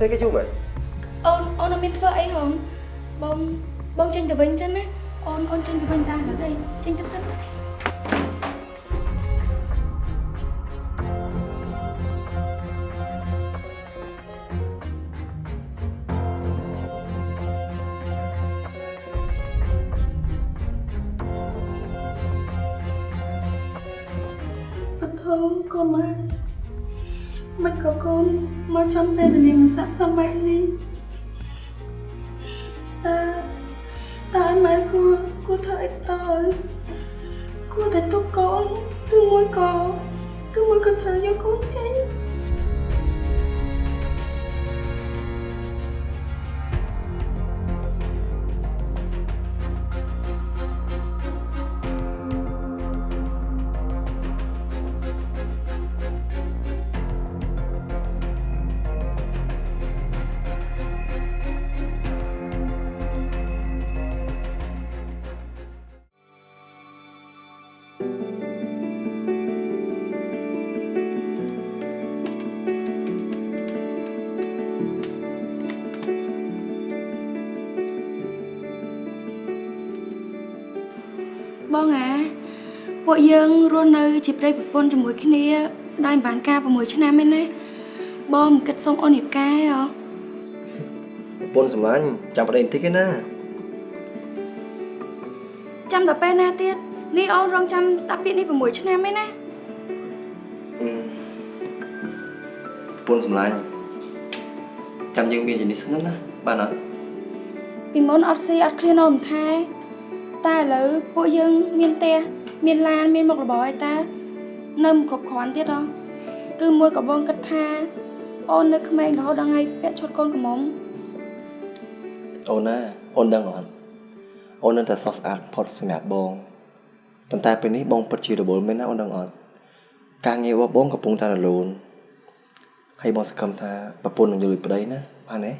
ទេគេយូរមែនអូនអូនអត់មានធ្វើអីហងបងបងចេញទៅវិញទៅណាអូនអូនចេញទៅវិញតាមទៅចេញទៅសិនណា ចំពេលវេលាមិនស័ក្តិសមបែបនេះ យើងរស់នៅ ជាប្រិយប្រពន្ធជាមួយគ្នាដោយមិនបានការ6ឆ្នាំទេណាបងមិនគិតសុំអូនរៀបការទេហ៎ប្រពន្ធសម្លាញ់ចាំប្តីបន្តិចឯណាចាំតែពេលណាទៀតនេះអូនរងចាំស្ដាប់ពាក្យនេះ6ឆ្នាំទេណាប្រពន្ធសម្លាញ់ចាំយើងមានជំនិះសិនណាបានអត់ពីមុនអត់ស៊ីអត់ឃ្លានអូនមិនថែតែឥឡូវពួកយើងមានផ្ទះ មានឡានមានមុខរបរឯតានៅមិនគ្រប់គ្រាន់ទៀតហ៎ឬមួយក៏បងគិតថា អូននៅក្មេងរហូតដល់ថ្ងៃពាក់ឈុតកូនកំមុំអូនណាអូនដឹងអត់អូននៅតែសោះស្អាតផុតសម្រាប់បងប៉ុន្តែពេលនេះបងពិតជារវល់មែនណាអូនដឹងអត់ការងាររបស់បងកំពុងតែរលូនហើយបងសង្ឃឹមថាប្រពន្ធនឹងយល់ពីប្តីណាបានទេ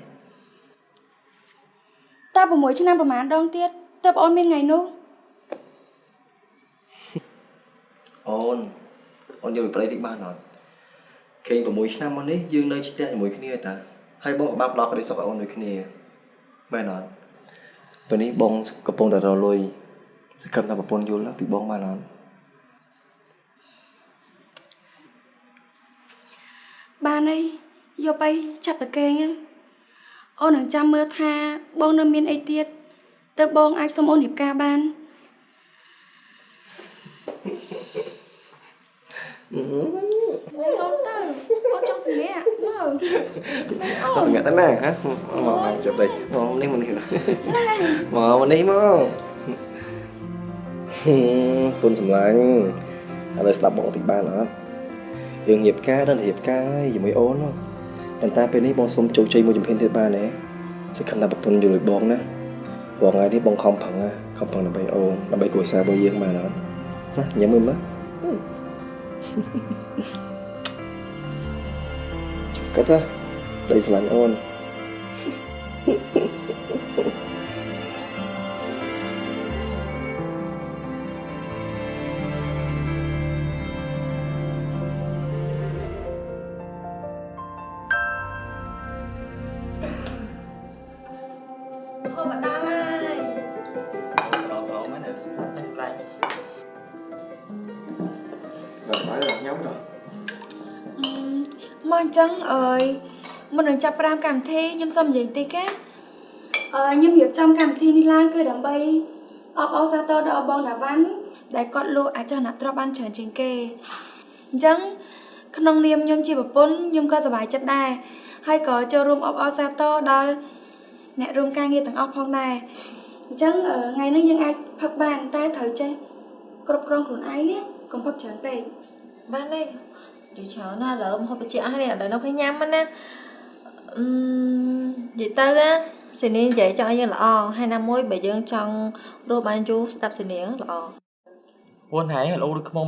តើ6ឆ្នាំប្រហែលដងទៀតទើបអូនមានថ្ងៃនោះ អូនអូនយល់ពីប្តីតិចបានអត់គេង6ឆ្នាំមកនេះយើងនៅឆ្ទះជាមួយគ្នាតាហើយបងក៏បានផ្ដល់ក្តីសុខឲ្យអូនដូចគ្នាមែនអត់ពេលនេះបងកំពុងតែរលុយសង្ឃឹមថាប្រពន្ធយល់ពីបងបានអត់បានអីយកអីចាប់ប្រកេងទៅអូននឹងចាំមើលថាបងនៅមានអីទៀតទើបបងអាចសុំអូនរៀបការបាន អូនទៅអូនចង់សម្រាប់មើលមែនអូអត់នសង្កាត់ទៅណាហ៎មកមកជប់ đây មកនេះមកនេះមកមកនេះមកពុនសម្លាញ់ឥឡូវស្ដាប់បងតិចបានអត់យើងរៀបការដល់រៀបការហើយជាមួយអូនហ៎ប៉ុន្តែពេលនេះបងសុំជោគជ័យមួយជំហានទៀតបានទេសង្ឃឹមថាប្រពន្ធយល់ឲ្យបងណាព្រោះថ្ងៃនេះបងខំប្រឹងណាខំប្រឹងដើម្បីអូនដើម្បីគ្រួសាររបស់យើងបានអត់ណាញ៉ាំមើលមើល គិតណាដីស្អញ្ចឹងអើយមុននឹងចាប់ផ្ដើមកម្មវិធីខ្ញុំសូមនិយាយតិចណាអឺខ្ញុំរៀបចំកម្មវិធីនេះឡើងគឺដើម្បីអបអរសាទរដល់បងដាវ៉ាន់ដែលគាត់លក់អាចចនៈទ្រព្យបានច្រើនជាងគេអញ្ចឹងក្នុងនាមខ្ញុំជាប្រពន្ធខ្ញុំក៏សប្បាយចិត្តដែរហើយក៏ចូលរួមអបអរសាទរដល់អ្នករួមការងារទាំងអស់ផងដែរអញ្ចឹងអឺថ្ងៃនេះយើងអាចផឹកបានតែត្រូវចេះគ្រប់គ្រងខ្លួនឯងណាកុំផឹកច្រើនពេកបានទេ និយាយច្រើនណាស់ឥឡូវមហូបបជាអស់នេះឥឡូវនៅពេលញ៉ាំហ្នឹងណាអឺនិយាយទៅណាសេនីនិយាយចង់ឲ្យយើងល្អហើយណាមួយបើយើងចង់រស់បានយូរស្ដាប់សេនីល្អពួនហើយលោដូចខ្មុំ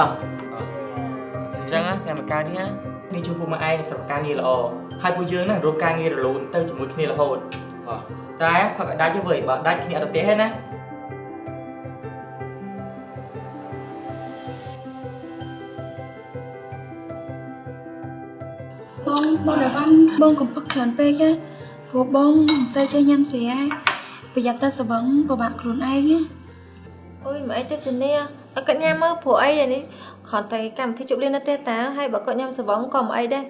អ ញ្ចឹងអាបានណាគេនិយាយត្រូវហើយគឺគេដើម្បីសុវត្ថិភាពពួកយើងតើមកគ្រប់ត្រូលតោះកុំនិយាយច្រើនញ៉ាំតោះអូនចាប់អត់ចាំអត់តោះអញ្ចឹងណាសាមការនេះណានេះជួយពុកម៉ែឯងសម្រាប់ការងារល្អហើយពួកយើងណារកការងាររលូនទៅជាមួយគ្នារហូតអោះតែផឹកឲ្យដាច់ទៅវិញបើដាច់គ្នាអត់ទៅផ្ទះទេណាបងបងតាវ៉ាន់បងកំពឹកច្រើនពេកហ៎ព្រោះបងមិនសូវចេះញ៉ាំស្រាប្រយ័ត្នទៅស្វឹងពិបាកខ្លួនឯងណាអូយមិនអីទេសេនីឲ្យ គាត់ញ៉ាំមើលព្រោះអីអានេះគ្រាន់តែកម្មវិធីជប់លៀននៅផ្ទះតាហើយបើគាត់ញ៉ាំសវងក៏មិនអីដែរ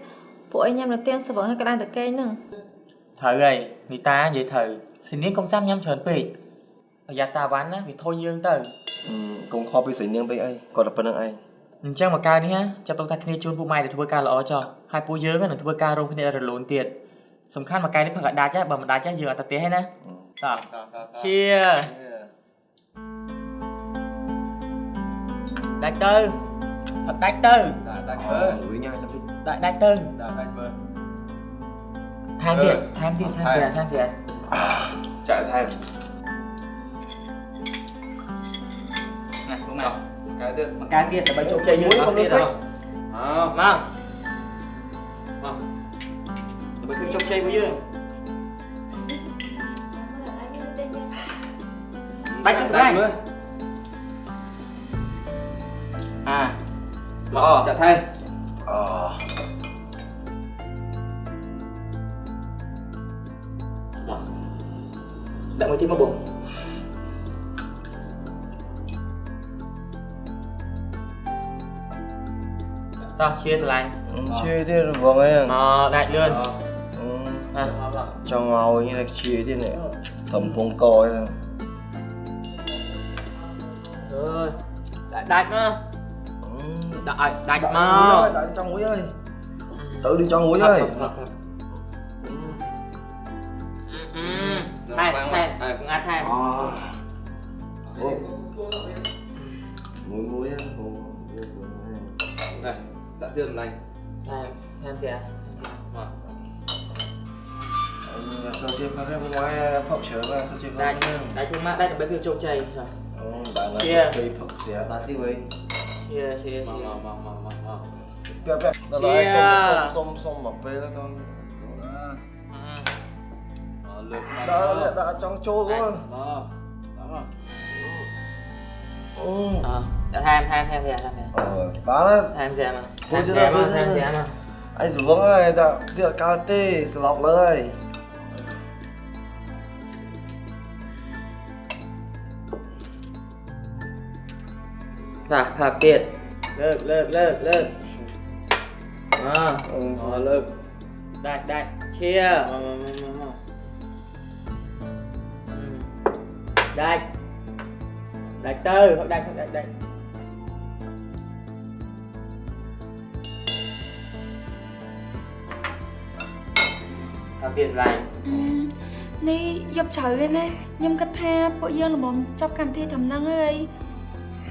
ព្រោះអីញ៉ាំនៅផ្ទះសវងហើយក៏ đang តែកេងហ្នឹងត្រូវហើយនីតានិយាយត្រូវសនាងកុំសាំញ៉ាំច្រើនពេកប្រយ័ត្នតាវ៉ាន់ណាវាធុញយើងទៅកុំខកពីស្រីនាងពេកអីគាត់តែប៉ុណ្្នឹងឯងអញ្ចឹងមកកើតនេះណាចាប់ទុកថាគ្នាជូនពួកម៉ែទៅធ្វើការល្អចុះហើយពួកយើងនឹងធ្វើការរួមគ្នារលូនទៀតសំខាន់មកកាយនេះផឹកឲ្យដាច់ហ៎បើមិនដាច់ហ៎យើងអត់ទៅផ្ទះទេណាតោះតាតា Cheers ដាច់ទៅផឹកដាច់ទៅដាច់ដាច់អើមើលលួយញ៉ាំចាំតិចដាច់ដាច់ទៅដាច់ដាច់មើលថែមទៀតអឺថែមទៀតថែមថែមទៀតថែមទៀតចាក់ថែមណាលោកម៉ែចុះកែទៀតម កកាយទៀតដើម្បីជោគជ័យយើងអស់ទៀតហ៎អោមកមកដើម្បីភាពជោគជ័យរបស់យើងដាច់ទៅស្បែកមើលអាល្អចាក់ ថែមអូដាក់មួយទៀតមកបងតោះជាស្រឡាញ់ជឿទៀតរបងអីមកដាច់លឿនអណាោចង់ ឲ្យនេះជឿទៀតនេះត្រឹមពងកអីអើយដាក់ដាច់មកដាក់ឲ្យដាច់មកដាក់ចង់មួយហើយទៅ đi ចង់មួយហើយអឺថែថែងាត់ថែអូមួយមួយហ្នឹងអូនេះដាក់ទៀតម្លាញ់ថែថែស្អាមក sao chưa có cái ngoài phọc chở mà sao chưa có ដាច់ cái ដាច់មកដាច់ដើម្បីភាពជោគជ័យ Ồ, bạn là Chia. cây phật xé ta tí vậy ជាជាមកជាមកមកមកមក Bẹp bẹp Đó Chia. là xông xông xông mọc bê đó con អឺលើកមក Đó là đã trong trôi quá មកមក Ừ អដាក់ថែមថែមថែមស្អាថែម Ờ, bán á ថែមស្អាមកថែ Ôi, ម chưa ស្អា đâu, មក chưa ថែម đâu. ស្អាមក Anh xuống ơi, đã tiệc cao tê, slọc lời តាផាទៀតលើកលើកលើកលើកអ Ừ មកលើកដាច់ដាច់ឈៀមកមកមកមកដាច់ដាច់ទៅផឹកដាច់ផឹកដាច់ដាច់ផាទៀតឡើងអឺនេះយកជ្រៅឯណាខ្ញុំគិតថាពួកយើងល្មមចប់កម្មវិធីត្រឹមហ្នឹងហើយ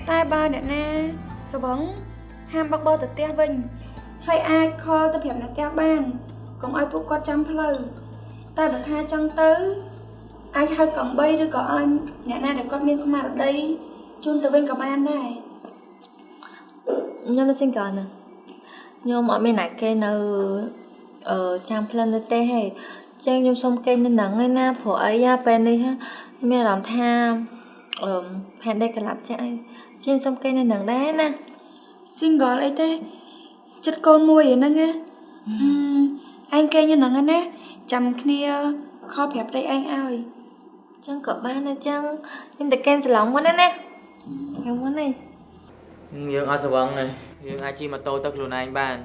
តែបើអ្នកណាស្វឹងហាមបើកបរទៅផ្ទះវិញហើយអាចខលទៅប្រាប់អ្នកផ្ទះបានកុំឲ្យពួកគាត់ចាំផ្លូវតែបើថាចង់ទៅអាចហៅកង់3ឬក៏ឲ្យអ្នកណាដែលគាត់មានស្មារតីជូនទៅវិញក៏បានដែរខ្ញុំនៅ single ណាខ្ញុំអត់មានណាគេនៅអឺចាំផ្លិននៅទេហេចឹងខ្ញុំសុំគេនៅហ្នឹងឯណាព្រោះអីយ៉ាពេលនេះហ่าខ្ញុំមានអារម្មណ៍ថាអឺផែនដេកក្លាប់ចាស់អី ចឹងសុំគេនៅហ្នឹងដែរណា single អីទេចិត្តកូនមួយឯហ្នឹងណាអឺឯងគេញ៉ឹងហ្នឹងណាចាំគ្នាខលប្រាប់ប្តីឯងឲ្យចឹងក៏បានដែរចឹងខ្ញុំតែកេនសឡងមុនណាណាខ្ញុំមុននេះយើងអត់ស្វឹងទេយើងអាចជិះម៉ូតូទៅខ្លួនឯងបាន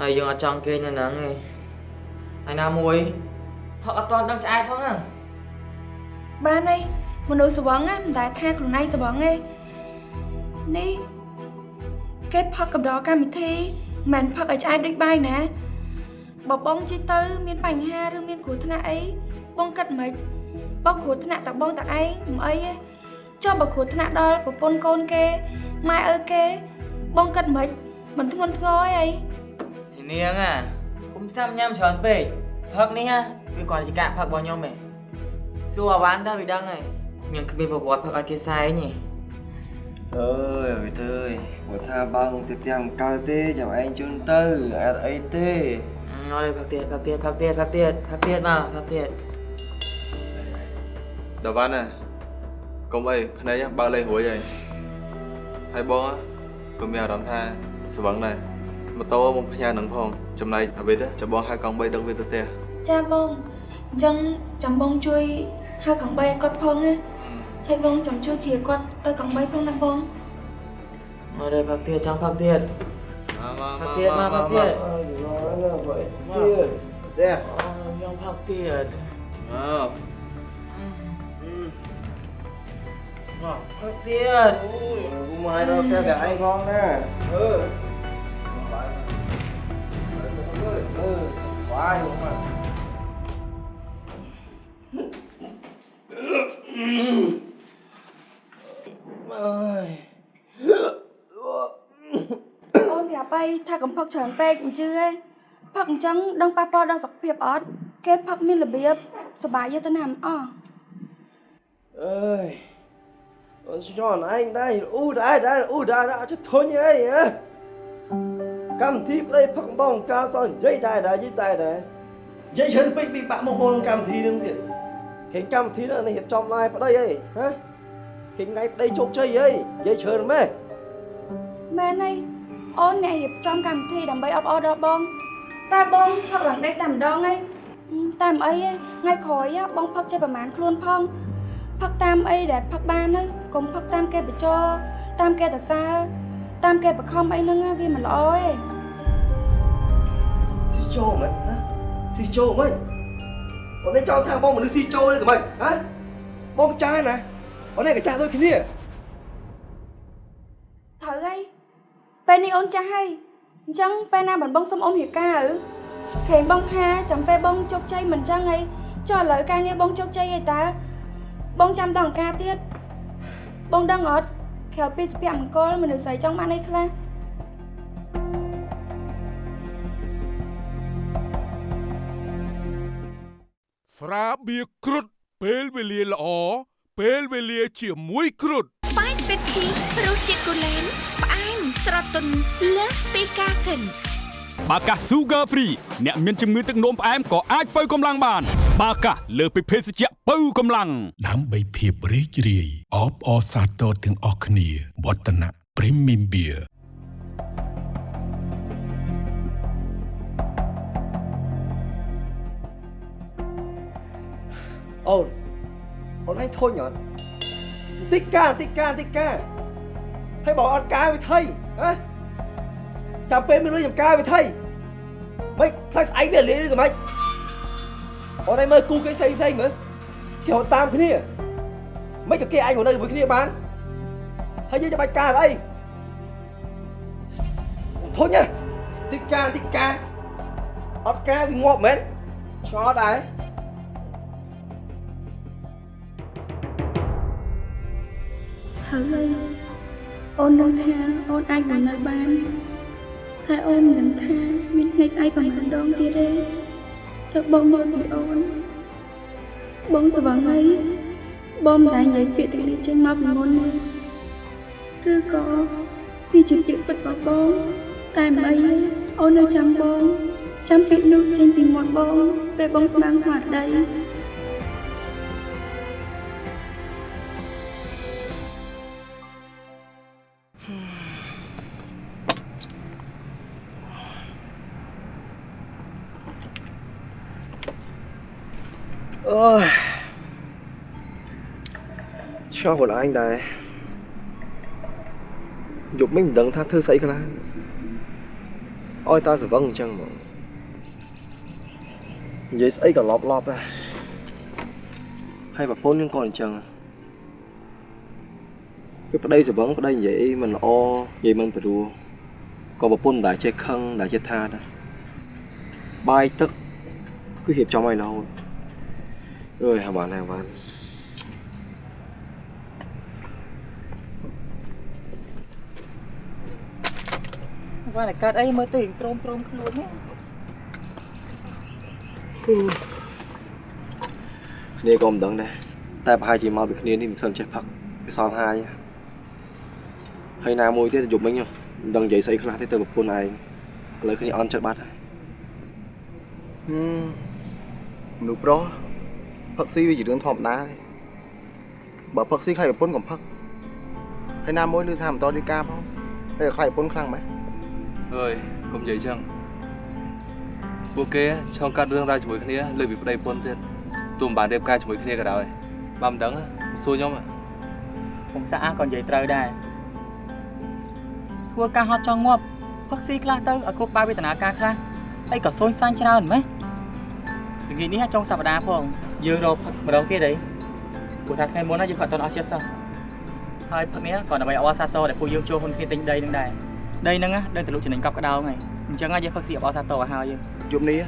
ហើយយើងអត់ចង់គេងនៅហ្នឹងទេហើយណាមួយផឹកអត់ទាន់ដឹងឆ្អែតផងហ្នឹងបានហើយ មនុស្សស្វឹងណាមិនដែលថាខ្លួនឯងស្វឹងទេនេះគេផឹកកំដរកម្មវិធីមិនមែនផឹកឲ្យឆ្អែតដូចបាយណាបើបងជិះទៅ មានបញ្ហាឬមានគ្រោះថ្នាក់អីបងគិតមិនបងគ្រោះថ្នាក់តែបងតែឯងមិនអីទេចុះបើគ្រោះថ្នាក់ដល់ប្រពន្ធកូនគេម៉ែឪគេ បងគិតមិនមិនធ្ងន់ធ្ងរអីស៊ីនាងអាគុំសាំញ៉ាំច្រើនពេកផឹកនេះហ่ะវាគាត់ជាការផឹករបស់ខ្ញុំឯងសួរអាវ៉ាន់ទៅវាដឹងហើយ ខ្ញុំគ្មានប្រវត្តិផឹកឲ្យគេសែងទេ ơi ơi ơi của tha băng thì tìm cao tê chậm anh chun tư ạt ấy tê អឺអត់ទេផឹកទៀតផឹកទៀតផឹកទៀតផឹកទៀតផឹកទៀតមកផឹកទៀតដល់វ៉ាន់ណាកុំអីភ្នែកបើកលេងរួយហើយហើយបងក៏មានអារម្មណ៍ថាស្វឹងដែរម៉ូតូមកផ្ញើនឹងផងចំណែកអាវិតចាំបងហៅកង់3ដឹកវាទៅផ្ទះចាបងអញ្ចឹងចាំបងជួយហៅកង់3ឲ្យគាត់ផងណា Hãy vâng chẳng chưa thìa con. Ta cầm mấy phương năm bông Mà đây phạt tiền chẳng phạt tiền Phạt tiền mà phạt tiền Nói là vậy. Tiền Đây Nhưng phạt tiền Ờ Phạt tiền Ui Mai nó ta cả anh ngon nè. Ừ. Ừ Quá đúng rồi Mm-hmm. Mà អើយអូនប្រាប់អីថាកំផឹកច្រើនពេកមិនជឿទេផឹកអញ្ចឹងដឹងប៉ះពាល់ដល់សុខភាពអត់គេផឹកមានរបៀបសុបាយយកទៅណាមិនអស់ ơi Ôi, cho anh đây u đây đây u đây đã cho thôi như ấy hả cầm thiếp đây phật bông ca son dây đài đài dây đài đài dây chân bị bị bạn một môn cầm thi đừng thiệt khiến cầm thi là này hiệp trong lai vào đây ấy hả khiến ngay đây chốt chơi ấy dây chân mê មែនហើយអូនអ្នករៀបចំកម្មវិធីដើម្បីអបអរដល់បងតែបងផឹកឡើងដេកតែម្ដងហើយហឹមតែមិនអីទេថ្ងៃក្រោយហ៎បងផឹកចេះប្រហែលខ្លួនផងផឹកតាមអីដែលផឹកបានទៅកុំផឹកតាមគេបញ្ចោតាមគេតសើតាមគេបខំអីហ្នឹងណាវាមិនល្អទេ xì chô mày hả xì chô mày còn đây cho thằng bông mà nó xì chô đây của mày hả bông trai nè còn đây cả cha thôi cái gì ត្រូវហើយពេលនេះអូនចាស់ហើយអញ្ចឹងពេលណាបងបងសុំអូនរៀបការឬខេងបងថាចាំពេលបងជោគជ័យមិនអញ្ចឹងហីចុះឥឡូវការងារបងជោគជ័យហីតើបងចាំតអង្គការទៀតបងដឹងអត់ក្រៅពីសុភមង្គលមនុស្សស្រីចង់បានអីខ្លះស្រាបៀរគ្រុឌពេលវេលាល្អ ពេលវេលាជាមួយគ្រុឌស្វាយស្វីតភីរសជាតិកូឡេនផ្អែមស្រទន់លើសពីការកិនបាកាស Sugar Free អ្នកមានជំងឺទឹកនោមផ្អែមក៏អាចបើកម្លាំងបាន បាកាសលើសពីភេសជ្ជៈបើកម្លាំងដើម្បីភាពរីករាយអបអរសាទរទាំងអស់គ្នាវឌ្ឍនៈ Premium Beer ồn ồn anh thôi nhở tích ca tích ca tích ca hay bảo ăn ca với thầy hả chạm bên mình làm ca với thầy mấy thầy ấy về lý đi rồi mày ở đây mơ cu cái xây xây nữa kiểu tam cái này mấy cái kia anh ở đây với cái kia bán hay như cho bạch ca ở đây thôi nhá tích ca tích ca ăn ca vì ngọt mến cho đấy ត្រូវ ហើយអូននឹងថាអូនអាចនឹងនៅបានតែអូនមិនដឹងថាមានថ្ងៃស្អែកប្រហែលដងទៀតទេទៅបងយល់ពីអូនបងស្វឹងហើយបងមិនដែលនិយាយពាក្យទាំងនេះចេញមកពីមុនទេឬក៏វាជាពាក្យពិតរបស់បងតែមិនអីទេអូននៅចាំបងចាំពាក្យនោះចេញពីមាត់បងពេលបងស្មានស្មារតី ôi cho của anh đây dục mình đừng tha thư sấy cái này ôi ta sẽ vâng chăng mà vậy sấy cả lọp lọp à hay bà phone nhưng còn chăng cái ở đây sẽ vẫn ở đây vậy mình o vậy mình phải đùa còn bà phone đã chơi khăn đã chơi tha đó bay tức cứ hiệp cho mày đâu ơi hả bạn này bạn បានតែកើតអីមើលទៅត្រោមត្រោមខ្លួននេះគ្នាក៏មិនដឹងដែរតែប្រហែលជាមកពីគ្នានេះមិនសិនចេះផឹកវាសល់ហាយហើយណាមួយទៀតយប់មិញមិនដឹងនិយាយស្អីខ្លះទេទៅប្រពន្ធឯងឥឡូវគ្នាអន់ចិត្តបាត់ហើយហឹមមនុស្សប្រុស ផឹកស៊ីវាជារឿងធម្មតាទេបើផឹកស៊ីខ្លាចប្រពន្ធកុំផឹកហើយណាមួយឮថាមិនតរីការផងហើយខ្លាចប្រពន្ធខ្លាំងម៉េចអើយកុំនិយាយចឹងពួកគេឆ្លងកាត់រឿងរ៉ាវជាមួយគ្នាលើពីប្តីប្រពន្ធទៀតទោះមិនបានរៀបការជាមួយគ្នាក៏ដោយបើមិនដឹងសួរខ្ញុំខ្ញុំសាក់អាក៏និយាយត្រូវដែរធ្វើការហត់ចង់ងាប់ផឹកស៊ីខ្លះទៅឲ្យគ្រប់បែបវេទនាការខ្លះហើយក៏សូនសាញ់ច្រើនម៉េះល្ងាចនេះចុងសប្តាហ៍ផង យើងរកផឹកម្ដងទៀតអីព្រោះថាថ្ងៃមុនណាយើងផឹកតនអស់ចិត្តសោះហើយផឹកនេះក៏ដើម្បីអបអរសាទរដែលពួកយើងចូលហ៊ុនគ្នាទិញដីនឹងដែរដីហ្នឹងណាដឹងទលុចំណេញកប់ក្តោងហើយអញ្ចឹងយើងផឹកស៊ីអបអរសាទរឲ្យហើយយើងយប់នេះ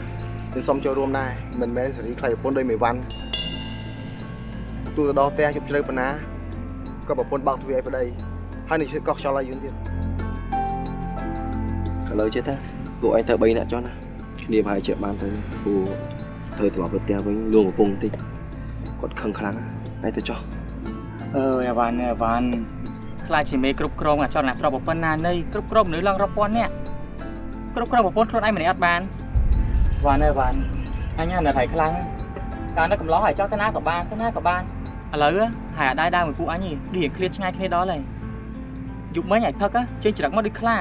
ខ្ញុំសូមចូលរួមដែរមិនមែនសេរីខ្លាចប្រពន្ធដោយមេវ៉ាន់ទូទៅដល់ផ្ទះយប់ជ្រៅប៉ុណ្ណាក៏ប្រពន្ធបោកទ្វារឲ្យប្តីហើយនេះជិះកោះខ្យល់ឲ្យយើងទៀតឥឡូវចេះតាពួកឯងទៅ3នាក់ចុះណាគ្នាប្រហែលជាបានទៅព្រោះ ទៅត្រឡប់ទៅផ្ទះវិញលួងកំពុងតិចគាត់ខឹងខ្លាំងឯងទៅចុះអើយអាវ៉ាន់អាវ៉ាន់ខ្លាចជាមេគ្រប់គ្រងអាចរណាទ្របប្រពន្ធណានៃគ្រប់គ្រងមនុស្សឡើងរាប់ពាន់នាក់គ្រប់គ្រងប្រពន្ធខ្លួនឯងម្នាក់អត់បានវ៉ាន់អើយវ៉ាន់អញណាថៃខ្លាំងកាលនៅកំឡោះហើយចោះទៅណាក៏បានទៅណាក៏បានឥឡូវហើយអាដែរដើរមួយពួកអញនេះដូចរៀងឃ្លាតឆ្ងាយគ្នាដល់ហើយយប់មិញឲ្យផឹកចេញច្រឹកមកដូចខ្លា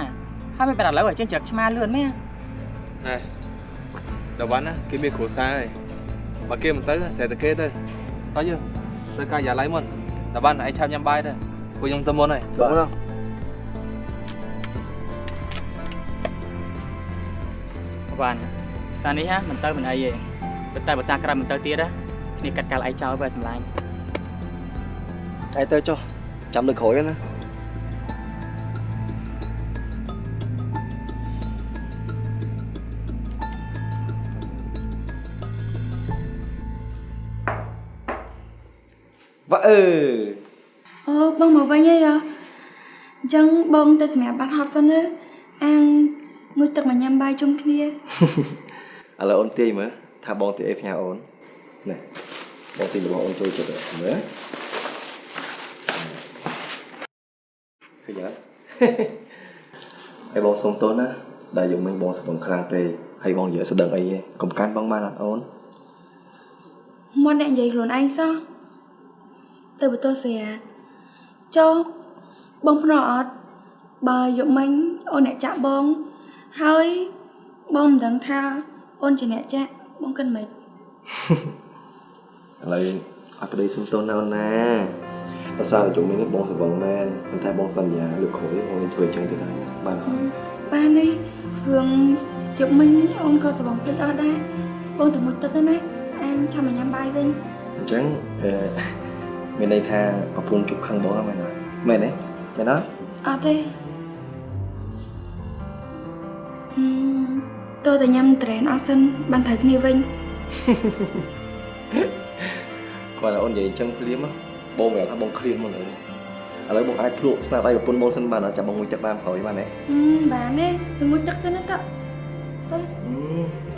ហើយមិនបែរឥឡូវឲ្យចេញច្រឹកឆ្មាលឿនមែនណែ ដល់វ៉ាន់ណាគេមានគ្រួសារហើយបើគេមិនទៅស្រែតែគេទៅតោះយើងទៅកាយ៉ាឡៃមុនដល់វ៉ាន់ឯងឆាប់ញ៉ាំបាយទៅពួកខ្ញុំទៅមុនហើយបាទវ៉ាន់សានេះហ่ะមិនទៅមិនអីទេតែបើសាក្រៅមិនទៅទៀតណាគ្នាកាត់កាល់ឯងចោលបើសម្លាញ់ឯងទៅចុះចាំលើក្រោយណា អឺអូបងមកវិញហើយហ៎អញ្ចឹងបងទៅសម្រាប់បាត់ហត់សិនណាអាងងុយទឹកមកញ៉ាំបាយជុំគ្នាឥឡូវអូនទាយមើលថាបងទាយអីផ្ញើអូនណែបងទាយរបស់អូនចូលចិត្តមើលឃើញអត់ហើយបងសុំទោសណាដែលយកមិញបងស្ពឹងខ្លាំងពេកហើយបងនិយាយស្ដឹងអីឯងកុំកាន់បងបានអត់អូនមកអ្នកនិយាយខ្លួនឯងសោះ ទៅបន្ទោះស្រាចុះបងភ្នក់អត់បើយកមិញអូនអ្នកចាក់បងហើយបងមិនដឹងថាអូនជាអ្នកចាក់បងគិតមិនឥឡូវអត់ប្តីសុំទោសណាអូនណាភាសាជុំនេះបងស្វឹងមែនប៉ុន្តែបងសន្យាលើកក្រោយបងនឹងធ្វើអញ្ចឹងទៀតហើយបានអត់បាននេះរឿងយកមិញអូនក៏សបងភ្លេចអស់ដែរបងទៅមុជទឹកណាអានចាំមកញ៉ាំបាយវិញអញ្ចឹងអឺ មានន័យថាប្រពន្ធជប់ខឹងបងហ្នឹងមែនអត់មែនទេមែនអត់អត់ទេហឹមតើតែញ៉ាំត្រែនអស់សិនបានត្រូវគ្នាវិញគាត់ថាអូននិយាយអញ្ចឹងភ្លាមហ៎បងប្រាប់ថាបងឃ្លានមកលើឥឡូវបងអាចភ្លក់ស្នាដៃប្រពន្ធបងសិនបានអត់ចាំបងមួយទឹកបានក្រោយបានទេហឹមបានទេទៅមុជទឹកសិនណាតើទៅ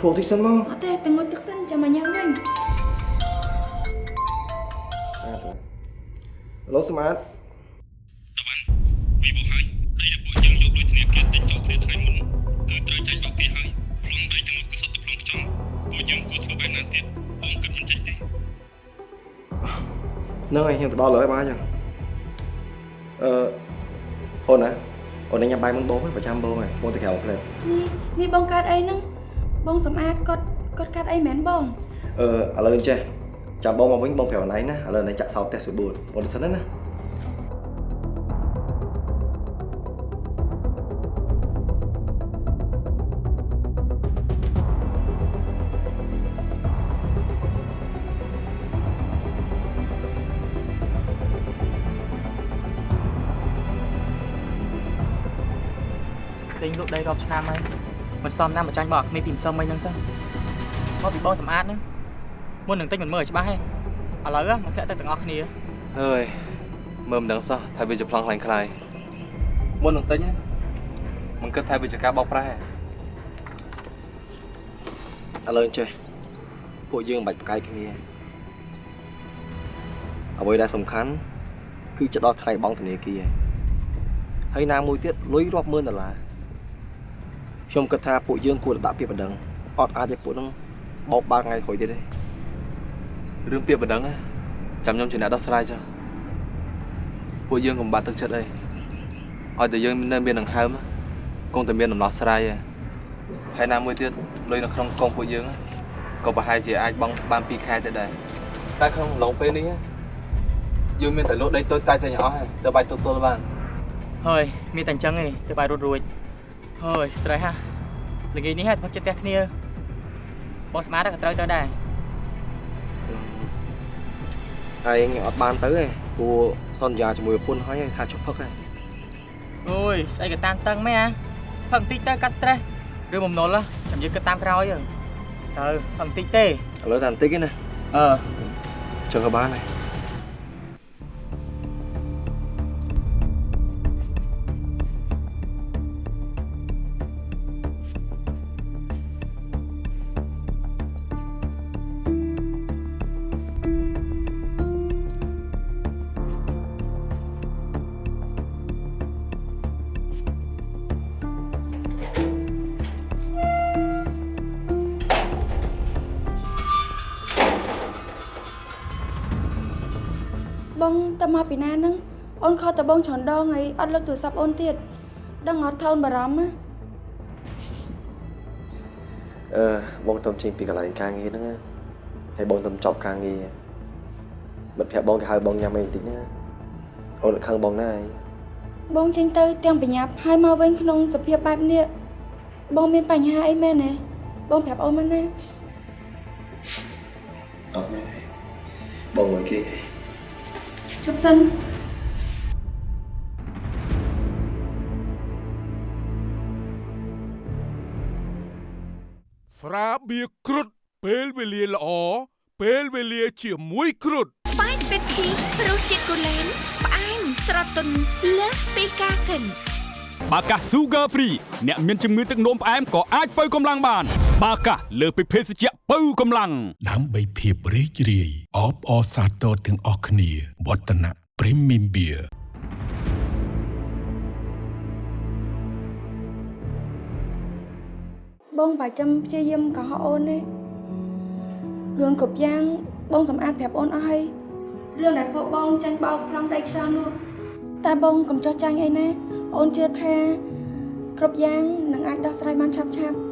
ភ្លក់តិចសិនមកអត់ទេទៅមុជទឹកសិនចាំមកញ៉ាំវិញ ឡូស្មាតវិបុហើយដីដែលពួកយើងយកដូចធនាគារទិញចូលគ្នាថ្ងៃមុនគឺត្រូវចាញ់បោកគេហើយប្លង់ដីទាំងនោះគឺសុទ្ធតែប្លង់ខ្ចង់ពួកយើងគួរធ្វើបែបណាទៀតបងគិតមិនចេញទេហ្នឹងហើយខ្ញុំទៅដល់លើហើយបានអញ្ចឹងអឺអូនណាអូនញ៉ាំបាយមុនបងហ្នឹងប្រចាំបងហើយបងទៅក្រៅផ្លែនេះនេះបងកាត់អីហ្នឹងបងសម្អាតគាត់គាត់កាត់អីមែនបងអឺឥឡូវអញ្ចេះ ចាំបងមកវិញបងប្រាប់អណៃណាឥឡូវអណៃចាក់សោតផ្ទះស្រួលបងទៅសិនណាទិញលក់ដីរាប់ឆ្នាំហើយមិនសមណាស់មកចាញ់បងអត់គ្នាពីម្សិលមិញហ្នឹងសិនមកពីបងសម្អាតហ្នឹង មុននឹងទិញមិនមើលឲ្យច្បាស់ទេឥឡូវមកធ្លាក់ទៅទាំងអស់គ្នាអើយមើលមិនដឹងសោះថាវាជាប្លង់ខ្លាំងខ្លាយមុននឹងទិញណាមិនគិតថាវាជាការបោកប្រាស់ទេឥឡូវអញ្ចេះពួកយើងមិនបាច់ប្រកែកគ្នាអ្វីដែលសំខាន់គឺចិត្តដល់ថ្ងៃបង់ធនាគារហើយណាមួយទៀតលុយរាប់ម៉ឺនដុល្លារខ្ញុំគិតថាពួកយើងគួរតែដាក់ពាក្យបណ្ដឹងអត់អាចឲ្យពួកហ្នឹងបោកបាល់ថ្ងៃក្រោយទៀតទេ រឿងពាក្យបណ្ដឹងណាចាំខ្ញុំជាអ្នកដោះស្រាយចុះពួកយើងកុំបាត់ទឹកចិត្តអីឲ្យតែយើងនៅមានដង្ហើមគង់តែមានដំណោះស្រាយឯងហើយណាមួយទៀតលុយនៅក្នុងកងពួកយើងក៏ប្រហែលជាអាចបង់បាន2ខែទៅដែរតែក្នុងអំឡុងពេលនេះយើងមានតែលក់ដីតូចតាចចេញអស់ហើយទៅបាច់ទទួលបានហើយមានតែអញ្ចឹងឯងទៅបាយរត់រួចហើយ stress ហ่ะល្ងាចនេះហ่ะផឹកចិត្តផ្ទះគ្នាបងស្មាតក៏ត្រូវទៅដែរ ហើយខ្ញុំអត់បានទៅទេព្រោះសន្យាជាមួយប្រពន្ធហើយថាជប់ផឹកហើយអូយស្អីក៏តានតឹងមែនហ่ะផឹកបន្តិចទៅកាត់ stress ឬបំណុលចាំយើងគិតតាមក្រោយទៅទៅផឹកបន្តិចទេឥឡូវតែបន្តិចទេណាអឺចឹងក៏បានដែរ មកពីណាហ្នឹងអូនខកតបងច្រើនដងហើយអត់លើកទូរស័ព្ទអូនទៀតដឹងអត់ថោនបារម្ភណាអឺបងទៅចេញពីកន្លែងការងារហ្នឹងណាហើយបងទៅចប់ការងារមិត្តភក្តិបងគេហៅបងញ៉ាំអីបន្តិចហ្នឹងណាអូនអត់ខឹងបងណាអីបងចេញទៅទាំងប្រញាប់ហើយមកវិញក្នុងសភាពបែបនេះបងមានបញ្ហាអីមែនទេបងប្រាប់អូនមកណាអត់មែនទេបងមួយគេ ជប់សិនស្រាបៀរគ្រុតពេលវេលាល្អពេលវេលាជាមួយគ្រុតស្វាយស្វីតភីរសជាតិគូលែនផ្អែមស្រទន់លើសពីការកិនបាកាស Sugar Free អ្នកមានជំងឺទឹកនោមផ្អែមក៏អាចបើកម្លាំងបាន បាកាសលើសពីភេសជ្ជៈបើកម្លាំងដើម្បីភាពរីករាយអបអរសាទរទាំងអស់គ្នាវឌ្ឍនៈ Premium Beer បងបាច់ចាំព្យាយាមកុហកអូនទេរឿងគ្រប់យ៉ាងបងសម្អាតប្រាប់អូនអស់ហើយរឿងដែលពួកបងចាញ់បោកប្លង់ដីខ្យល់នោះតែបងកុំចោះចាញ់អីណាអូនជឿថាគ្រប់យ៉ាងនឹងអាចដោះស្រាយបានឆាប់ឆាប់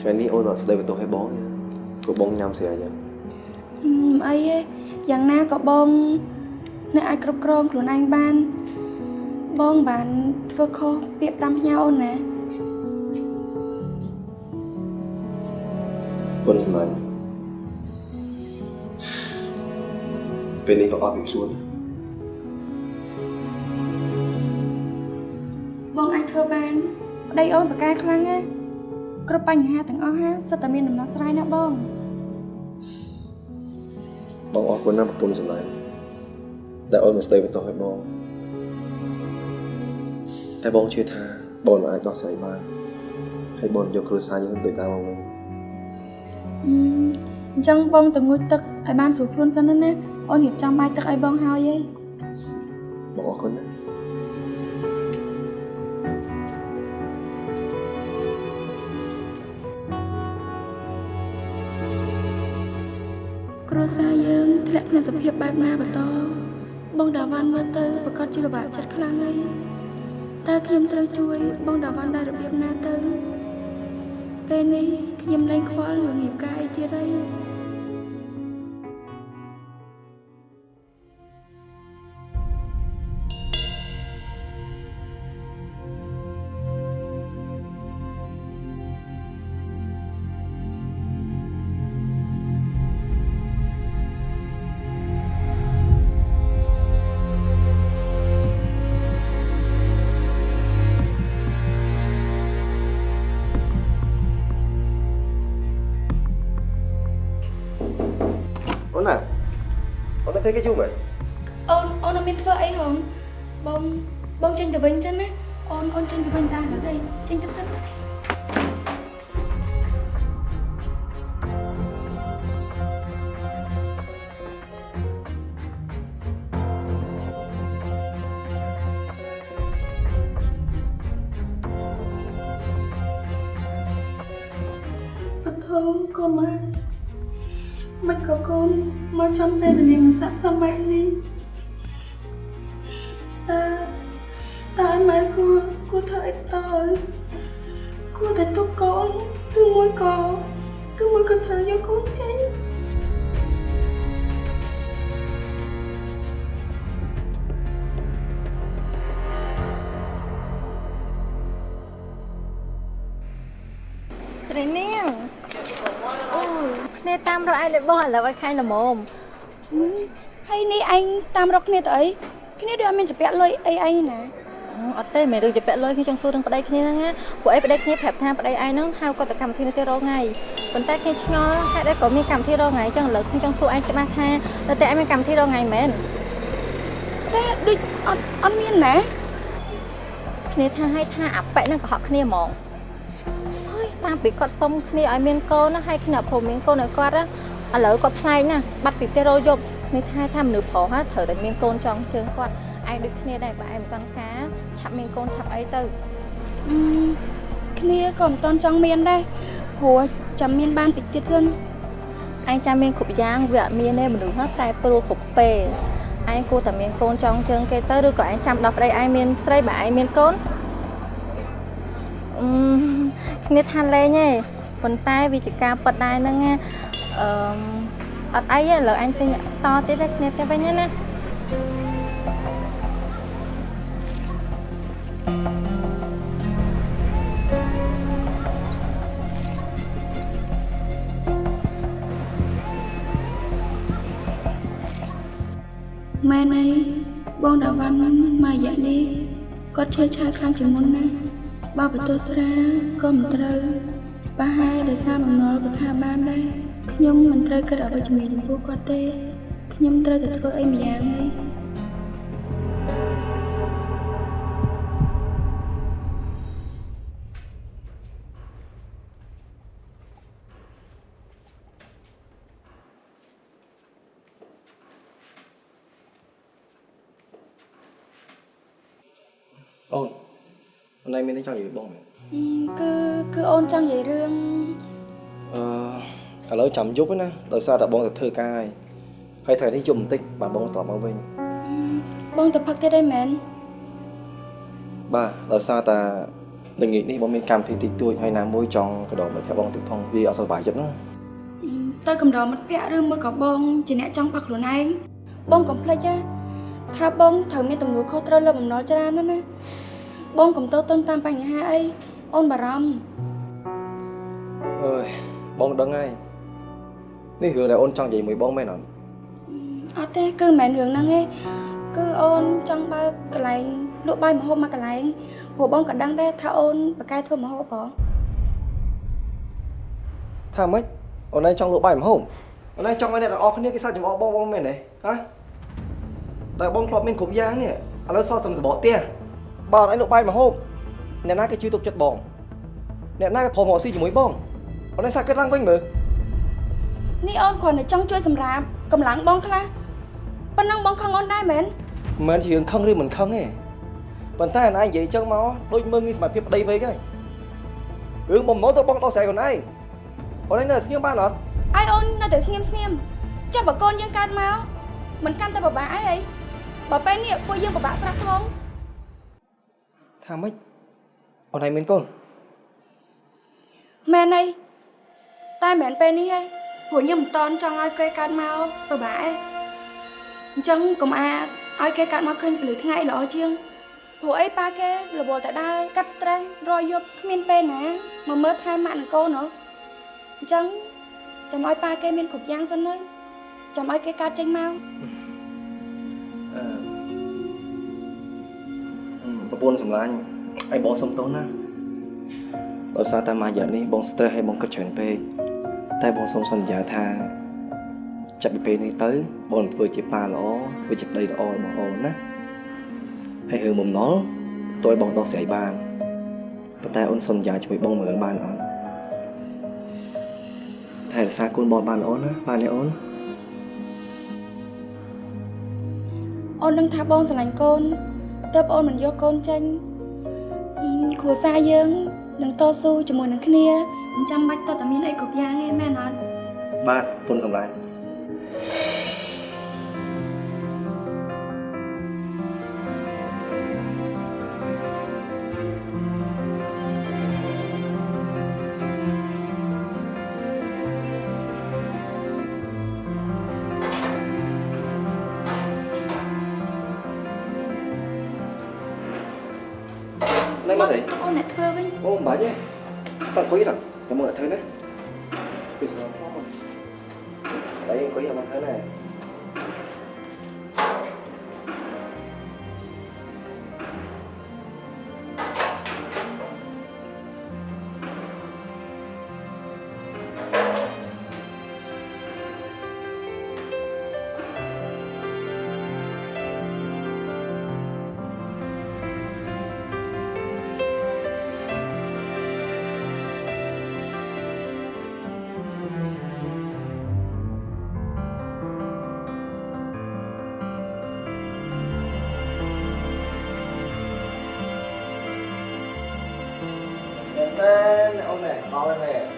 ថ្ងៃនេះអូនអត់ស្ដីបន្ទោសឲ្យបងទេព្រោះបងញ៉ាំស្រាអញ្ចឹងហឹមអីទេយ៉ាងណាក៏បងអ្នកអាចគ្រប់គ្រងខ្លួនឯងបាន បងបានធ្វើខុសពាក្យតាមផ្ញើអូនណាពុនសម្លាញ់ពេលនេះក៏អត់ពីខ្លួនបងអាចធ្វើបាន ប្តីអូនប្រកែខ្លាំងណាគ្រប់បញ្ហាទាំងអស់ហាសិតតែមានដំណោះស្រាយណាបងបងអរគុណណាស់ប្រពន្ធសម្លាញ់ដែលអូនមកស្ដីបន្ទោសឲ្យបងតែបងជឿថាបងមិនអាចដោះស្រាយបានហើយបងយកគ្រួសារយើងទៅតាមមកវិញអឺអញ្ចឹងបងទៅងូតទឹកឲ្យបានស្រួលខ្លួនសិនណាណាអូនរៀបចំបាយទឹកឲ្យបងហើយឯងបងអរគុណណា ក់ក្នុងសភាពបែបណាបន្តបងដាវ៉ាន់មើលទៅប្រកាសជាពិបាកចិត្តខ្លាំងហើយតើខ្ញុំត្រូវជួយបងដាវ៉ាន់ដោយរបៀបណាទៅពេលនេះខ្ញុំលែងខ្វល់រឿងរៀបការអីទៀតហើយ ធ្វើគេយូរមែនអូនអូនអត់មានធ្វើអីហងបងបងចេញទៅវិញទៅណាអូនអូនចេញទៅវិញតាមទៅចេញទៅសិនណាអកូនម៉ែមិនក៏កូនមកចំពេលវេលាមិន ស័ក្តិសមបែបនេះតើតើម៉ែគួរគួរធ្វើអីបន្តគួរតែទុកកូនឬមួយក៏ឬមួយក៏ធ្វើយកកូនចេញស្រីនាងអូយគ្នាតាមរកឯងលើបងឥឡូវឲ្យខាញ់ល្មម ហើយនេះឯងតាមរកគ្នាទៅអីគ្នាដូចអត់មានចាពាក់លុយអីឯងណាអត់ទេមិនរឿងជាពាក់លុយខ្ញុំចង់សួររឿងប្តីគ្នាហ្នឹងណាពួកអីប្តីគ្នាប្រាប់ថាប្តីឯងហ្នឹងហៅគាត់ទៅកម្មវិធីនេះទៅរងថ្ងៃប៉ុន្តែគ្នាឆ្ងល់ហេតុអីក៏មានកម្មវិធីរងថ្ងៃអញ្ចឹងឥឡូវខ្ញុំចង់សួរឯងច្បាស់ថាតើតែឯងមានកម្មវិធីរងថ្ងៃមែនតែដូចអត់អត់មានណាគ្នាថាឲ្យថាអាប៉ិហ្នឹងកុហកគ្នាហ្មងហើយតាមពីគាត់សុំគ្នាឲ្យមានកូនណាហើយគ្នាអត់ព្រមមានកូនឲ្យគាត់ណាឥឡូវគាត់ប្លែកណាបាត់ពីផ្ទះរយប់ នេះថាថាមនុស្សប្រុសហ่าត្រូវតែមានកូនចង់ជើងគាត់ឯងដូចគ្នាដែរបើឯងមិនតន់ការឆាប់មានកូនឆាប់អីទៅអឺគ្នាក៏មិនតន់ចង់មានដែរព្រោះចាំមានបានតិចទៀតសិនឯងចាំមានគ្រប់យ៉ាងវាអត់មានទេមនុស្សហ្នឹងប្រែប្រួលគ្រប់ពេលឯងគួរតែមានកូនចង់ជើងគេទៅឬក៏ឯងចាំដល់ប្តីឯងមានស្រីបើឯងមានកូនអឺគ្នាថាលេងទេប៉ុន្តែវិជ្ជការប៉ັດដែរហ្នឹងណាអឺ អត់អីទេឥឡូវអញទិញតទៀតទេគ្នាទៅវិញណាម៉ែណៃបងដាវ៉ាន់មករយៈនេះគាត់ឈឺឆាយខ្លាំងជាងមុនណាបើបន្ទោស្រាក៏មិនត្រូវប្រហែលដោយសារបំណុលក៏ថាបានដែរ ខ្ញុំមិនត្រូវគិតអវិជ្ជមានចំពោះគាត់ទេខ្ញុំត្រូវតែធ្វើអីម្យ៉ាងហើយអូនអូនឯងមានអីចង់និយាយបងមែនអឺគឺគឺអូនចង់និយាយរឿងអឺ ឥឡូវចាំយប់ណាដោយសារតែបងទៅធ្វើការហើយហើយថ្ងៃនេះយប់បន្តិចបាទបងត្រឡប់មកវិញបងទៅផឹកទៀតអីមែនបាទដោយសារតែល្ងាចនេះបងមានកម្មវិធីតិចតួចហើយណាមួយចង់កដោមិត្តភក្តិបងតិចផងវាអត់សុខសប្បាយចិត្តណាអឺទៅកម្ដរមិត្តភក្តិឬមួយក៏បងជាអ្នកចង់ផឹកខ្លួនឯងបងកុំភ្លេចណាថាបងត្រូវមានទំនួលខុសត្រូវលើបំណុលច្រើនណាស់ណាបងកុំទៅតឹងតាមបញ្ហាអីអូនបារម្ភអើយបងដឹងហើយ នេះរឿងដែលអូនចង់និយាយមួយបងមែនអត់អត់ទេគឺមិនមែនរឿងហ្នឹងទេគឺអូនចង់បើកកន្លែងលក់បាយម្ហូបមកកន្លែងព្រោះបងក៏ដឹងដែរថាអូនបកកែធ្វើម្ហូបបងថាម៉េចអូនឯងចង់លក់បាយម្ហូបអូនឯងចង់ឲ្យអ្នកទាំងអស់គ្នាគេសើចចំអកបងបងមែនទេហ៎តែបងធ្លាប់មានគ្រប់យ៉ាងនេះឥឡូវសល់តែសបកផ្ទះបើអត់ឯងលក់បាយម្ហូបអ្នកណាគេជួយទុកចិត្តបងអ្នកណាគេព្រមរកស៊ីជាមួយបងអូនឯងសាកគិតឡើងវិញមើល នេះអូនគ្រាន់តែចង់ជួយសម្រាប់កម្លាំងបងខ្លះប៉ុណ្ណឹងបងខឹងអូនដែរមែនមិនមែនជារឿងខឹងឬមិនខឹងទេប៉ុន្តែអូនឯងនិយាយចឹងមកដូចមើងងាយសមត្ថភាពប្តីពេកហើយរឿងបំណុលទៅបងដោះស្រាយខ្លួនឯងអូនឯងនៅស្ងៀមបានអត់ឲ្យអូននៅតែស្ងៀមស្ងៀមចុះបើកូនយើងកើតមកមិនកាន់តែពិបាកអីហីបើពេលនេះពួកយើងពិបាកស្រាប់ផងថាម៉េចអូនឯងមានកូនមែនអីតែមិនមែនពេលនេះទេ ព្រោះខ្ញុំមិនតន់ចង់ឲ្យគេកើតមកពិបាកទេអញ្ចឹងកុំអាចឲ្យគេកើតមកឃើញពលឺថ្ងៃល្អជាងព្រោះអីប៉ាគេរវល់តែដើរកាត់ stress រយយប់គ្មានពេលណាមកមើលថែម៉ាក់និងកូនហ៎អញ្ចឹងចាំឲ្យប៉ាគេមានគ្រប់យ៉ាងសិនទៅចាំឲ្យគេកើតចេញមកអឺអឺប្រពន្ធសម្លាញ់ឲ្យបងសុំទោសណាដោយសារតែមួយរយៈនេះបង stress ឲ្យបងគិតច្រើនពេក តែបងសូមសន្យាថាចាប់ពីពេលនេះទៅបងនឹងធ្វើជាប៉ាល្អធ្វើជាប្តីល្អរបស់អូនណាហើយរឿងបំណុលតើឲ្យបងដោះស្រាយបានប៉ុន្តែអូនសន្យាជាមួយបងមើលបានអត់ថែរក្សាកូនបងបានល្អណាបានទេអូនអូនដឹងថាបងស្រឡាញ់កូនតើបអូនមិនយកកូនចេញអឺគ្រួសារយើងនឹងតស៊ូជាមួយនឹងគ្នា មិនចាំបាច់តើតែមានអីគ្រប់យ៉ាងទេមែនអត់បាទទុនសម្លាញ់ណែមកទេអូនអ្នកធ្វើវិញអូមិនបាច់ទេតើអង្គុយទៅចាំមើល អ្នកធ្វើណាពីស្រួលផង ông này bao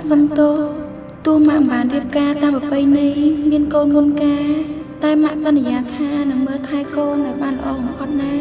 ក់សំទោទោះម៉ាក់មិនបានរៀបការតាមប្រពៃណីមានកូនមុនការ តែម៉ាក់សន្យាថានឹងមើលថែកូនឲ្យបានល្អបំផុតណា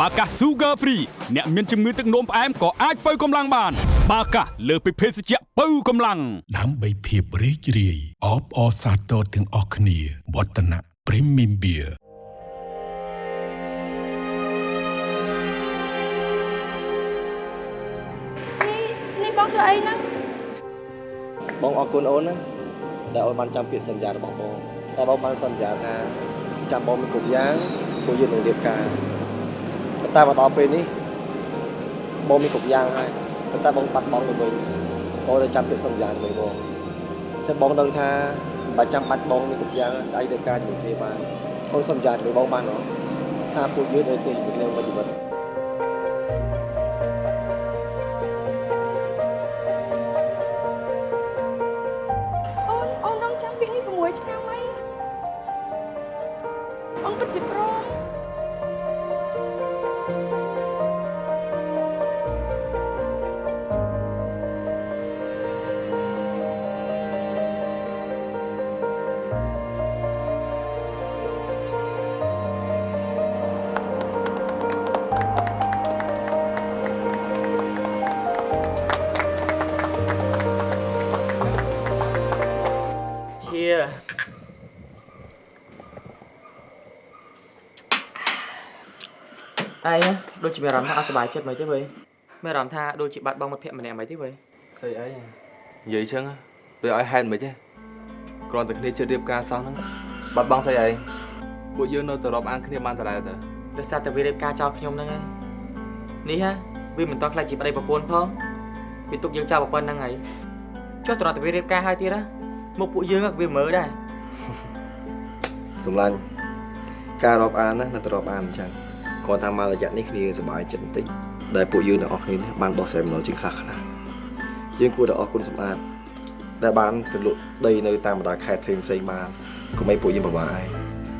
បាកាស Sugar Free អ្នកមានជំងឺទឹកនោមផ្អែមក៏អាចបើកម្លាំងបានបាកាសលើសពីភេសជ្ជៈបើកម្លាំងដើម្បីភាពរីករាយអបអរសាទរទាំងអស់គ្នាវឌ្ឍនៈ Premium Beer នេះនេះបងធ្វើអីហ្នឹងបងអរគុណអូនណាដែលអូនបានចាំពាក្យសន្យារបស់បងតែបងបានសន្យាថាចាំបងមានគ្រប់យ៉ាងពួកយើងនឹងរៀបការប៉ុន្តែមកដល់ពេលនេះបងមានគ្រប់យ៉ាងហើយប៉ុន្តែបងបាត់បង់ទៅវិញបងទៅចាំពាក្យសន្យាជាមួយបងតែបងដឹងថាបើចាំបាច់បងមានគ្រប់យ៉ាងដៃទៅការជាមួយគ្នាបានអូនសន្យាជាមួយបងបានហ៎ថាពួកយើងនៅគ្នាជាមួយគ្នាមួយជីវិត ដូចជាមានអារម្មណ៍ថាអត់សុបាយចិត្តមិនទេវើយមានអារម្មណ៍ថាដូចជាបាត់បង់មិត្តភក្តិម្នាក់មិនទេវើយស្អីអីនិយាយចឹងវាឲ្យហេតុមិនទេគ្រាន់តែគ្នាជិតរៀបការសោះហ្នឹងបាត់បង់ស្អីអីពួកយើងនៅតែរាប់អានគ្នាបានដដែលទៅដោយសារតែវារៀបការចោលខ្ញុំហ្នឹងឯងនេះហ่ะវាមិនតន់ខ្លាចជាប្តីប្រពន្ធផងវាទុកយើងចោលប្រពន្ធហ្នឹងហើយចុះតរតែវារៀបការហើយទៀតណាមកពួកយើងវាមើលដែរសម្លាញ់ការរាប់អានណានៅតែរាប់អានអញ្ចឹង គាត់ថាមករយៈនេះគ្នាសប្បាយចិត្តបន្តិចដែលពួកយើងទាំងអស់គ្នានេះបានដោះស្រាយម្ដងជាងខ្លះខ្លះយើងគួរតែអរគុណសម្អាតដែលបានទៅលក់ដីនៅតាមបណ្ដាខេត្តផ្សេងផ្សេងបានកុំឲ្យពួកយើងពិបាកឯង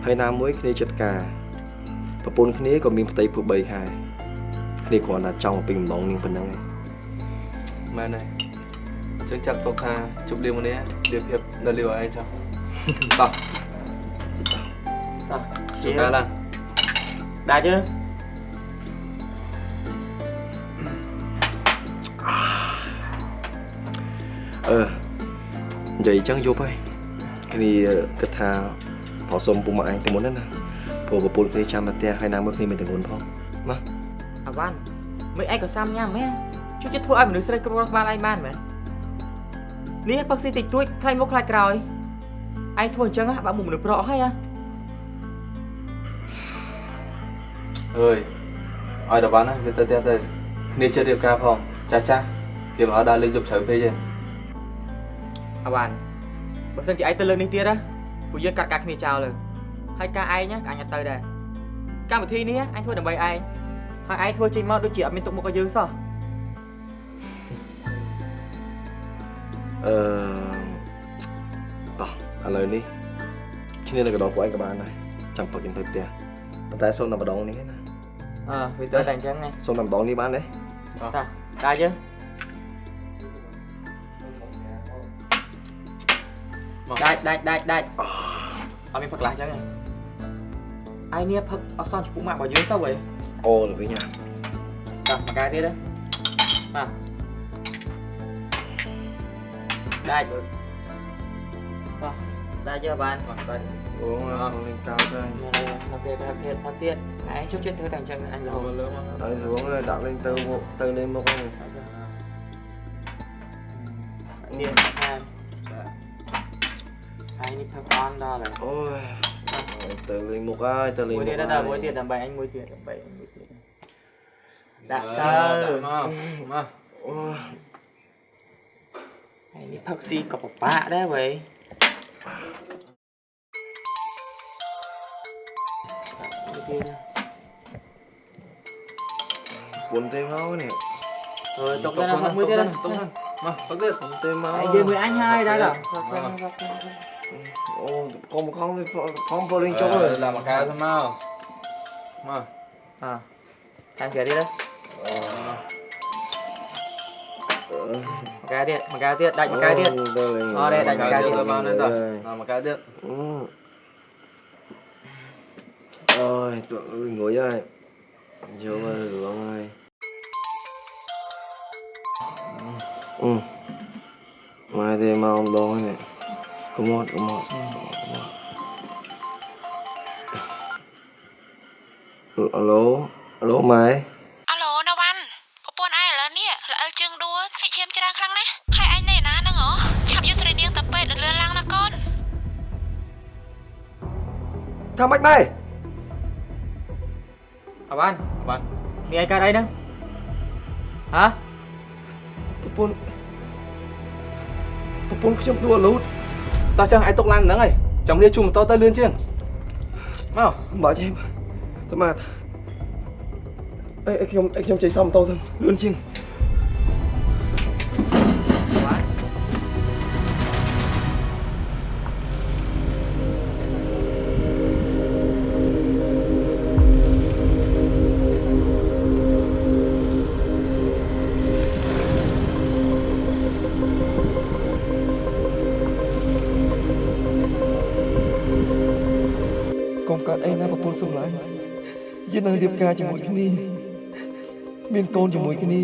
ហើយណាមួយគ្នាចិត្តការប្រពន្ធគ្នាក៏មានផ្ទៃពោះ3ខែគ្នាគ្រាន់តែចង់ពេញម្ដងនាងប៉ុណ្ណឹងឯងមែនទេចឹងចាត់ទុកថាជប់លៀងម្នាក់លៀបភាពនៅលីវអីចុះតោះតោះជួបកាលឡើង ដាច់ទេអឺនិយាយអញ្ចឹងយប់ហើយគ្នាគិតថាប្រសុំពុកម៉ាក់ឯងទៅមុនហ្នឹងណាព្រោះប្រពន្ធគ្នាចាំតែផ្ទះហើយណាមួយគ្នាមានតែងន់ផងណាអាវ៉ាន់មិនឯងក៏សាំញ៉ាំមែនជួយចិត្តធ្វើឲ្យមនុស្សស្រីគ្រប់គ្រងក្បាលឯងបានមែននេះផឹកស៊ីតិចតួចខ្លាញ់មុខខ្លាចក្រោយឯងធ្វើអញ្ចឹងហ่ะបាក់មុខមនុស្សប្រក់ហើយហ่ អើយឲ្យតបានណាវាទៅផ្ទះទៅគ្នាជិតរៀបការផងចាស់ចាស់គេមិនឲ្យដើរលេងយប់ជ្រៅពេកទេអាវ៉ាន់បើសិនជាឯងទៅលើកនេះទៀតណាពួកយើងកាត់ការគ្នាចោលលើហើយការឯងណាក៏អញអត់ទៅដែរកម្មវិធីនេះអញធ្វើដើម្បីឯងហើយឯងធ្វើចេញមកដូចជាអត់មានទុកមុខឲ្យយើងសោះអឺតោះឥឡូវនេះឈ្នះនៅកណ្ដងពួកឯងក៏បានដែរចាំពឹកយើងទៅផ្ទះប៉ុន្តែសូមតែម្ដងនេះណា អើវាទៅតែអញ្ចឹងឯងសូមតែម្ដងនេះបានទេតោះដាច់យើមកដាច់ដាច់ដាច់ដាច់អត់មានផឹកខ្លះអញ្ចឹងឯងឯងនេះផឹក អត់សន់ចំពោះម៉ាក់របស់យើងសោះវ៉េអូទៅវិញណាតោះមកកាយទៀតណាបាទដាច់បាទដាច់យើបានបាទបាទអូលេងកោទៅមកទៀតមកទៀតមកទៀតឯងជប់ចិត្តធ្វើ kia nha bốn tên máu này rồi tộc ra tộc mười tên tộc thân mà tộc tên bốn tên máu. Giờ mười anh hai đã rồi. Ô vâng. còn một con con vô linh chỗ rồi. là một cái thôi mà mà à anh kể đi đấy. Một cái điện một cái điện đánh một cái điện ờ đây đánh một cái điện một cái điện អូយតើអើយងុយហើយយកមករឿងហើយអឺមកទេមកម្ដងនេះកុំអត់កុំអត់អាឡូអាឡូម៉ែអាឡូណាវ៉ាន់ប្រពន្ធឯងឥឡូវនេះល្អិលជើងដួលភ្លេចឈាមច្រើនខ្លាំងណាស់ហើយឯងនៅណាហ្នឹងហ៎ឆាប់យកស្រីនាងទៅពេទ្យលឿនឡើងណាកូនថាម៉េចម៉ែ អវ៉ាន់ bạn មានអីកើតអីហ្នឹងហ៎ប្រពន្ធប្រពន្ធខ្ញុំដួលលូត tao chẳng ai tục lan nữa này chồng lia chung tao tao lươn chiêng mau មិនបាច់ទេស្មាតអីខ្ញុំអីខ្ញុំជ័យសំតោសិនលឿនជាង កុំកើតអីណាប្រពន្ធសំឡាញ់យើងនឹងរៀបការជាមួយគ្នា មានកូនជាមួយគ្នា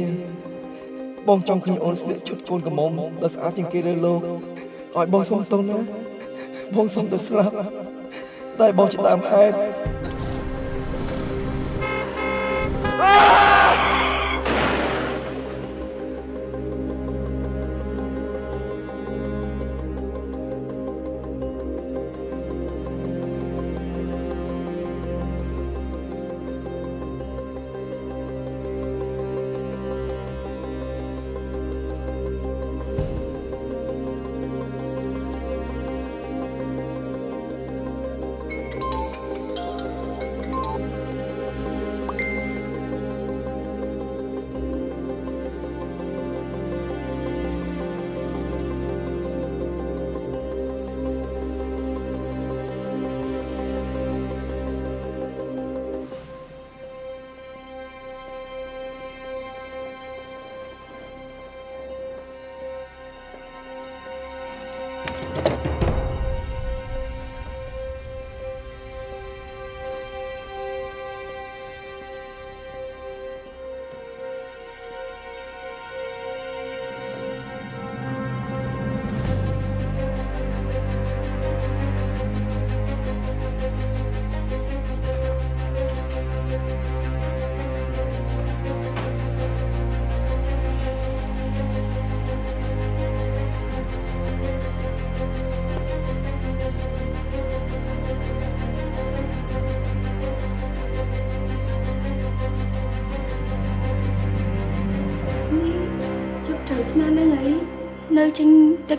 បងចង់ឃើញអូនស្លៀកឈុតកូនកំមុំដ៏ស្អាតជាងគេលើលោកឲ្យបងសុំតូនណាបងសុំទៅស្លាប់តែបងជាដើមហេតុ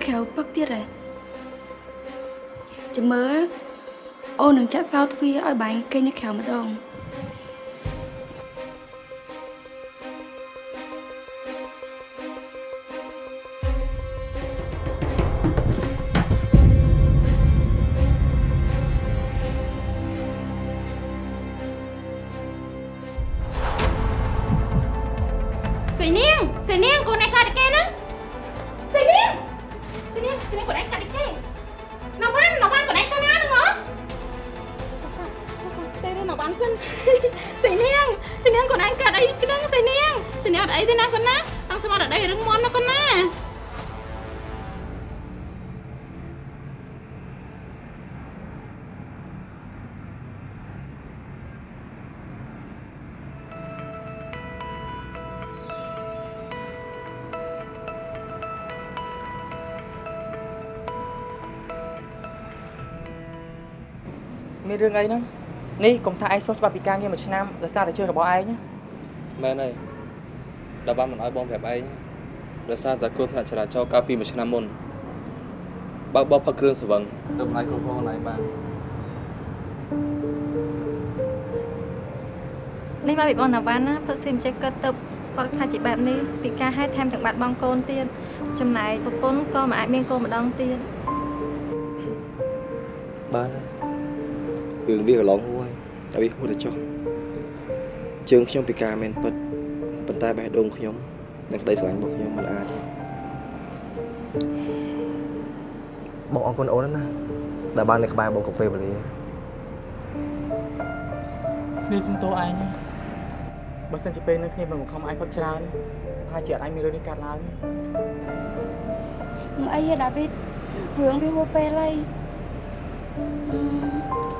ក្រៅពឹកទៀតហ៎ចាំមើលអូននឹងចាក់សោទ្វារឲ្យបាញ់គេងនៅក្រៅម្ដង មានរឿងអីហ្នឹងនេះកុំថាឯងសុខច្បាប់ពីការងារមួយឆ្នាំដោយសារតែជើងរបស់ឯងណាមែនហើយដល់បានមិនឲ្យបងប្រាប់ឯងដោយសារតែគ្រោះថ្នាក់ចរាចរណ៍កាលពីមួយឆ្នាំមុនបើកបោះផឹកគ្រឿងស្វឹងទៅមិនអាចគ្រប់គ្រងខ្លួនឯងបាននេះមកពីបងណាវ៉ាន់ណាផឹកស៊ីមិនចេះគិតទៅគាត់ខ្លាចជាបែបនេះពីការហេតុថែមទាំងបាត់បង់កូនទៀតចំណែកប្រពន្ធក៏មិនអាចមានកូនម្ដងទៀតបានហើយ រឿងវាកន្លងហួយតែវាហួរទៅចុះជើងខ្ញុំពិការមែនពិតប៉ុន្តែបេះដូងខ្ញុំនិងក្តីស្រឡាញ់របស់ខ្ញុំមិនអាចទេបងអរគុណអូនណាស់ដែលបាននៅក្បែរបងគ្រប់ពេលវេលាគ្នាសុំទោសឯងណាបើសិនជាពេលនឹងគ្នាមិនបង្ខំឯងផឹកច្រើនប្រហែលជាអត់ឯងមានរឿងនេះកាត់ឡើងទេមិនអីទេដាវីតរឿងវាហួសពេលហើយអឺ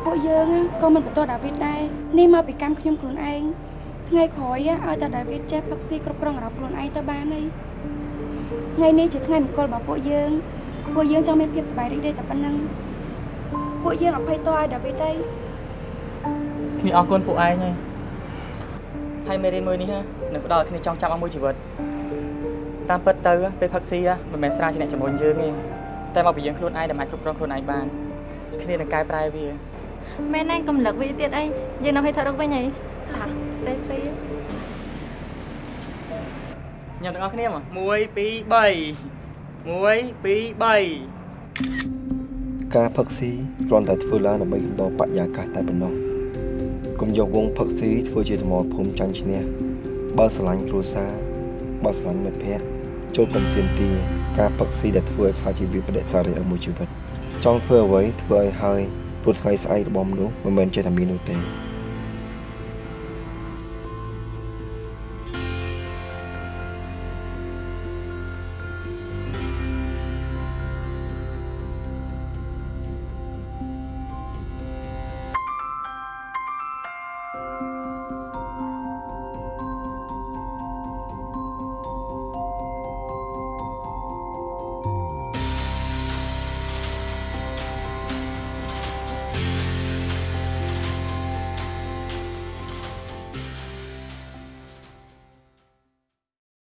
ពួកយើងណាក៏មិនបន្តដាវីតដែរនេះមកពីកម្មខ្ញុំខ្លួនឯងថ្ងៃក្រោយ á ឲ្យតែដាវីតចេះផឹកស៊ីគ្រប់គ្រងអារម្មណ៍ខ្លួនឯងទៅបានហើយថ្ងៃនេះជាថ្ងៃមង្គលរបស់ពួកយើងពួកយើងចង់មានភាពសប្បាយរីករាយតែប៉ុណ្ណឹងពួកយើងអភ័យទោសឲ្យដាវីតទេគ្នាអរគុណពួកឯងហើយហើយមេរៀនមួយនេះនឹងផ្ដល់ឲ្យគ្នាចង់ចាំអស់មួយជីវិតតាមពិតទៅពេលផឹកស៊ីមិនមែនស្រាជាអ្នកជំរុញយើងទេតែមកពីយើងខ្លួនឯងដែលអាចគ្រប់គ្រងខ្លួនឯងបាន គ្នានឹងកែប្រែវាមែនណាកំលឹកវាទៀតអីយើងនៅឲ្យថតរូបវិញអីតាសេហ្វីញ៉ាំទាំងអស់គ្នាមក1 2 3 1 2 3ការផឹកស៊ីគ្រាន់តែធ្វើឡើងដើម្បីកំដរបរិយាកាសតែប៉ុណ្ណោះកុំយកវងផឹកស៊ីធ្វើជាសមរភូមិចាញ់ឈ្នះបើស្រឡាញ់គ្រួសារបើស្រឡាញ់មិត្តភ័ក្តិចូលកុំទៀមទីការផឹកស៊ីដែលធ្វើឲ្យខ្លាចជាវិបដិសារីឲ្យមួយជីវិត ចង់ធ្វើអ្វីធ្វើឲ្យហើយព្រោះថ្ងៃស្អែករបស់មនុស្សមិនមែនចេះតែមាននោះទេ